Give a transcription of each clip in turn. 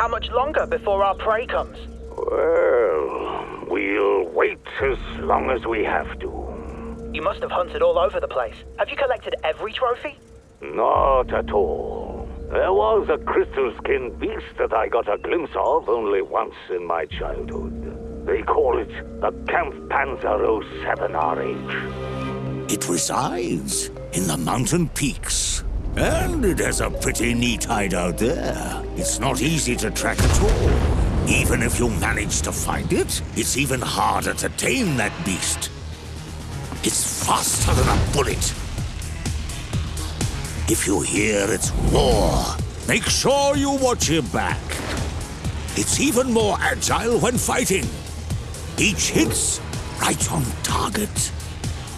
How much longer before our prey comes? Well, we'll wait as long as we have to. You must have hunted all over the place. Have you collected every trophy? Not at all. There was a crystal skinned beast that I got a glimpse of only once in my childhood. They call it the Camp Panzer 07 RH. It resides in the mountain peaks. And it has a pretty neat hideout there. It's not easy to track at all. Even if you manage to find it, it's even harder to tame that beast. It's faster than a bullet. If you hear its roar, make sure you watch your back. It's even more agile when fighting. Each hit's right on target.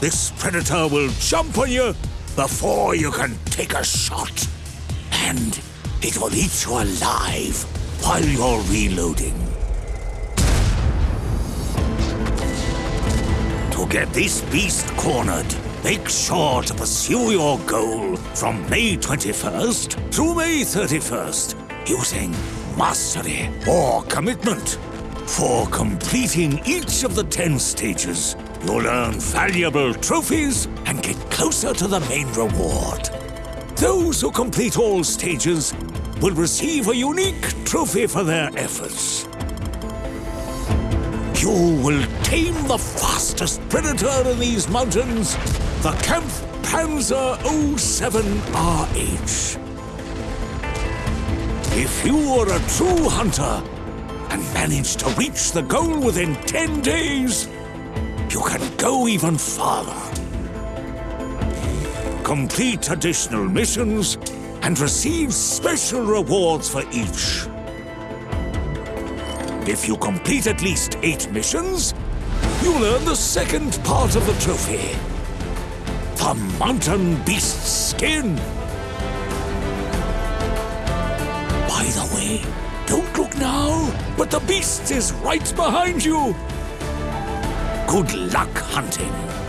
This predator will jump on you before you can take a shot. And it will eat you alive while you're reloading. To get this beast cornered, make sure to pursue your goal from May 21st through May 31st using mastery or commitment. For completing each of the 10 stages, you'll earn valuable trophies and get closer to the main reward. Those who complete all stages will receive a unique trophy for their efforts. You will tame the fastest predator in these mountains, the Camp Panzer 07RH. If you are a true hunter and manage to reach the goal within 10 days, go even farther. Complete additional missions and receive special rewards for each. If you complete at least eight missions, you'll earn the second part of the trophy. The Mountain Beast's skin. By the way, don't look now, but the beast is right behind you. Good luck hunting.